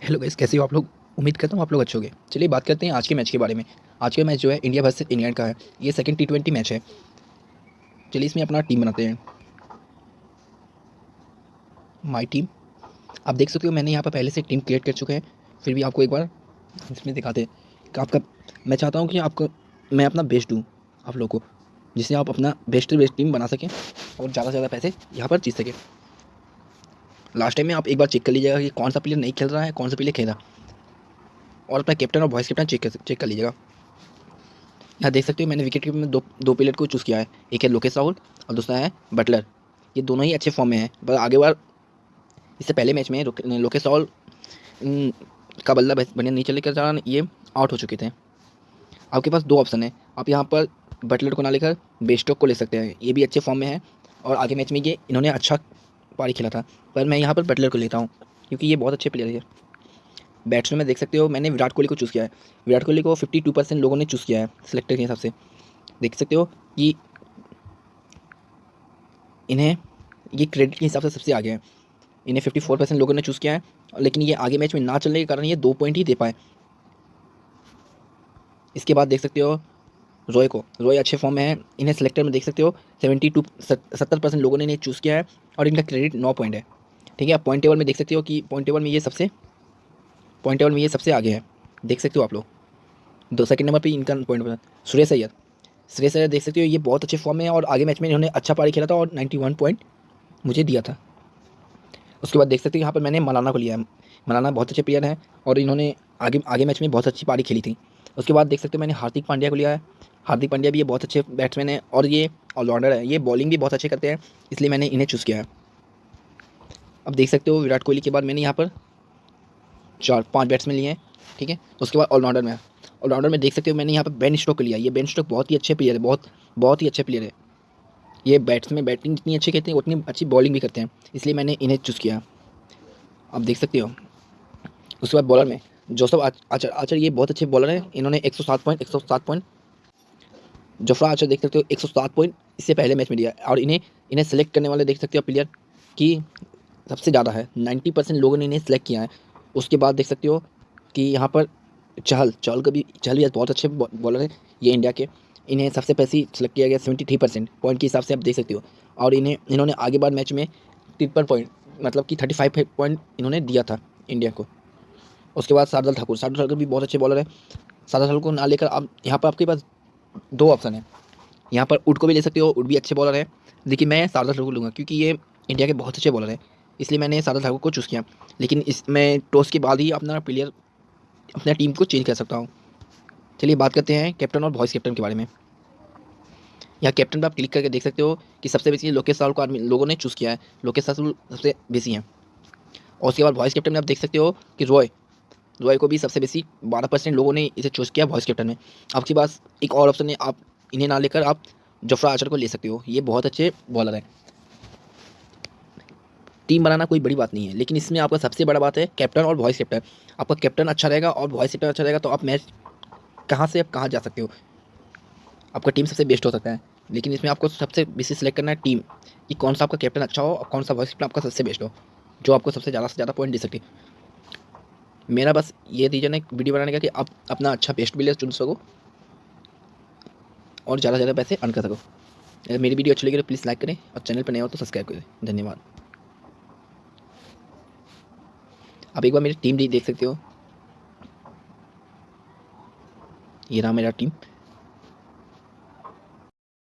Hello guys कैसे हो आप लोग? उम्मीद करता हूँ आप लोग अच्छे होंगे। चलिए बात करते हैं आज के मैच के बारे में। आज का मैच जो है इंडिया वर्सेस इंग्लैंड का है। ये सेकंड टी ट्वेंटी मैच है। चलिए इसमें अपना टीम बनाते हैं। माय टीम आप देख सकते हो, मैंने यहाँ पर पहले से टीम क्रिएट कर चुके हैं। फिर भी आपको एक बार इसमें दिखाते हैं। आपका, मैं चाहता हूँ कि आपको, मैं अपना बेस्ट दूँ आप लोग को, जिससे आप अपना बेस्ट बेस्ट टीम बना सकें और ज़्यादा से ज़्यादा पैसे यहाँ पर जीत सकें। लास्ट टाइम में आप एक बार चेक कर लीजिएगा कि कौन सा प्लेयर नहीं खेल रहा है, कौन सा प्लेयर खेल। रहा और अपना कैप्टन और वॉइस कैप्टन चेक चेक कर लीजिएगा। यहाँ देख सकते हो मैंने विकेट कीपर में दो दो प्लेयर को चूज़ किया है। एक है लोकेश राहुल और दूसरा है बटलर ये दोनों ही अच्छे फॉर्म में हैं। पर आगे बार, इससे पहले मैच में लोकेश राहुल का बल्ला बढ़िया नहीं चलने के कारण ये आउट हो चुके थे। आपके पास दो ऑप्शन है। आप यहाँ पर बटलर को ना लेकर बेस्टॉक को ले सकते हैं। ये भी अच्छे फॉर्म में है। और आगे मैच में ये, इन्होंने अच्छा पारी खेला था, पर मैं यहाँ पर बटलर को लेता हूँ, क्योंकि ये बहुत अच्छे प्लेयर है बैट्समैन में देख सकते हो, मैंने विराट कोहली को चूज़ किया है। विराट कोहली को फिफ्टी टू परसेंट लोगों ने चूज़ किया है सिलेक्टर के हिसाब से। देख सकते हो कि इन्हें, ये क्रेडिट के हिसाब से सबसे आगे है। इन्हें फिफ्टी फोर परसेंट लोगों ने चूज़ किया है, लेकिन ये आगे मैच में ना चलने के कारण ये दो पॉइंट ही दे पाए। इसके बाद देख सकते हो रॉय को। रॉय अच्छे फॉर्म में है। इन्हें सेलेक्टर में देख सकते हो। सेवेंटी टू सत्तर परसेंट लोगों ने इन्हें चूज़ किया है और इनका क्रेडिट नौ पॉइंट है। ठीक है, आप पॉइंट टेबल में देख सकते हो कि पॉइंट टेबल में ये सबसे पॉइंट टेबल में ये सबसे आगे है। देख सकते हो आप लोग। दो सेकंड नंबर पे इनका पॉइंट सुरेश अय्यर सुरेश अय्यर देख सकते हो, ये बहुत अच्छे फॉर्म में है और आगे मैच में इन्होंने अच्छा पारी खेला था और नाइन्टी वन पॉइंट मुझे दिया था। उसके बाद देख सकते हो, यहाँ पर मैंने मलाना को लिया है। मलाना बहुत अच्छे प्लेयर हैं और इन्होंने आगे आगे मैच में बहुत अच्छी पारी खेली थी। उसके बाद देख सकते हो, मैंने हार्दिक पांड्या को लिया है। हार्दिक पांड्या भी ये बहुत अच्छे बैट्समैन है और ये ऑलराउंडर है। ये बॉलिंग भी बहुत अच्छे करते हैं, इसलिए मैंने इन्हें चूज़ किया है। अब देख सकते हो विराट कोहली के बाद मैंने यहाँ पर चार, पाँच बैट्समैन लिए हैं, ठीक है? उसके बाद ऑलराउंडर में। ऑलराउंडर में देख सकते हो मैंने यहाँ पर बेन स्टॉक लिया। ये बेन स्टॉक बहुत ही अच्छे प्लेयर है, बहुत बहुत ही अच्छे प्लेयर है। ये बैट्समैन बैटिंग जितनी अच्छी करते हैं, उतनी अच्छी बॉलिंग भी करते हैं, इसलिए मैंने इन्हें चूज़ किया। आप देख सकते हो, उसके बाद बॉलर में जोसफ आचर आचर ये बहुत अच्छे बॉलर हैं। इन्होंने 107 पॉइंट 107 पॉइंट जोफ्रा आचर देख सकते हो 107 पॉइंट इससे पहले मैच में दिया। और इन्हें इन्हें सेलेक्ट करने वाले देख सकते हो प्लेयर की सबसे ज़्यादा है। 90 परसेंट लोगों ने इन्हें सेलेक्ट किया है। उसके बाद देख सकते हो कि यहाँ पर चहल चहल का भी चहल भी बहुत अच्छे बॉलर है ये इंडिया के। इन्हें सबसे पैसे सेलेक्ट किया गया सेवेंटी थ्री परसेंट पॉइंट के हिसाब से आप देख सकते हो। और इन्हें, इन्होंने आगे बाद मैच में तिरपन पॉइंट मतलब कि थर्टी फाइव पॉइंट इन्होंने दिया था इंडिया को। उसके बाद शारदल ठाकुर शारदल ठाकुर भी बहुत अच्छे बॉलर है। शारदल ठाकुर को ना लेकर आप यहाँ पर आपके पास दो ऑप्शन है। यहाँ पर उड को भी ले सकते हो उड भी अच्छे बॉलर है। लेकिन मैं शारदा ठाकुर लूँगा क्योंकि ये इंडिया के बहुत अच्छे बॉलर हैं। इसलिए मैंने शारदा ठाकुर को चूज़ किया। लेकिन इसमें टॉस के बाद ही अपना प्लेयर अपना टीम को चेंज कर सकता हूँ। चलिए, बात करते हैं कैप्टन और वॉइस कैप्टन के बारे में। यहाँ कैप्टन पर आप क्लिक करके देख सकते हो कि सबसे बेसी लोकेश राहुल को लोगों ने चूज़ किया है। लोकेश राहुल सबसे बेसी हैं। और उसके बाद वॉइस कैप्टन में आप देख सकते हो कि रॉय रॉय को भी सबसे बेसी बारह परसेंट लोगों ने इसे चूज़ किया वॉइस कैप्टन में। आपके पास एक और ऑप्शन है, आप इन्हें ना लेकर आप जफरा आचर को ले सकते हो। ये बहुत अच्छे बॉलर हैं। टीम बनाना कोई बड़ी बात नहीं है, लेकिन इसमें आपका सबसे बड़ा बात है कैप्टन और वॉइस कैप्टन आपका कैप्टन अच्छा रहेगा और वॉइस कैप्टन अच्छा रहेगा तो आप मैच कहाँ से, आप कहाँ जा सकते हो? आपका टीम सबसे बेस्ट हो सकता है, लेकिन इसमें आपको सबसे बेसी सेलेक्ट करना है टीम कि कौन सा आपका कैप्टन अच्छा हो और कौन सा वॉइस कैप्टन आपका सबसे बेस्ट हो, जो आपको सबसे ज़्यादा से ज़्यादा पॉइंट दे सके मेरा बस ये रीजन है वीडियो बनाने का कि आप अपना अच्छा बेस्ट बिलियर चुन सको और ज़्यादा से ज़्यादा पैसे अर्न कर सको। अगर मेरी वीडियो अच्छी लगी तो प्लीज़ लाइक करें और चैनल पर नए हो तो सब्सक्राइब करें धन्यवाद। आप एक बार मेरी टीम भी देख सकते हो। ये रहा मेरा टीम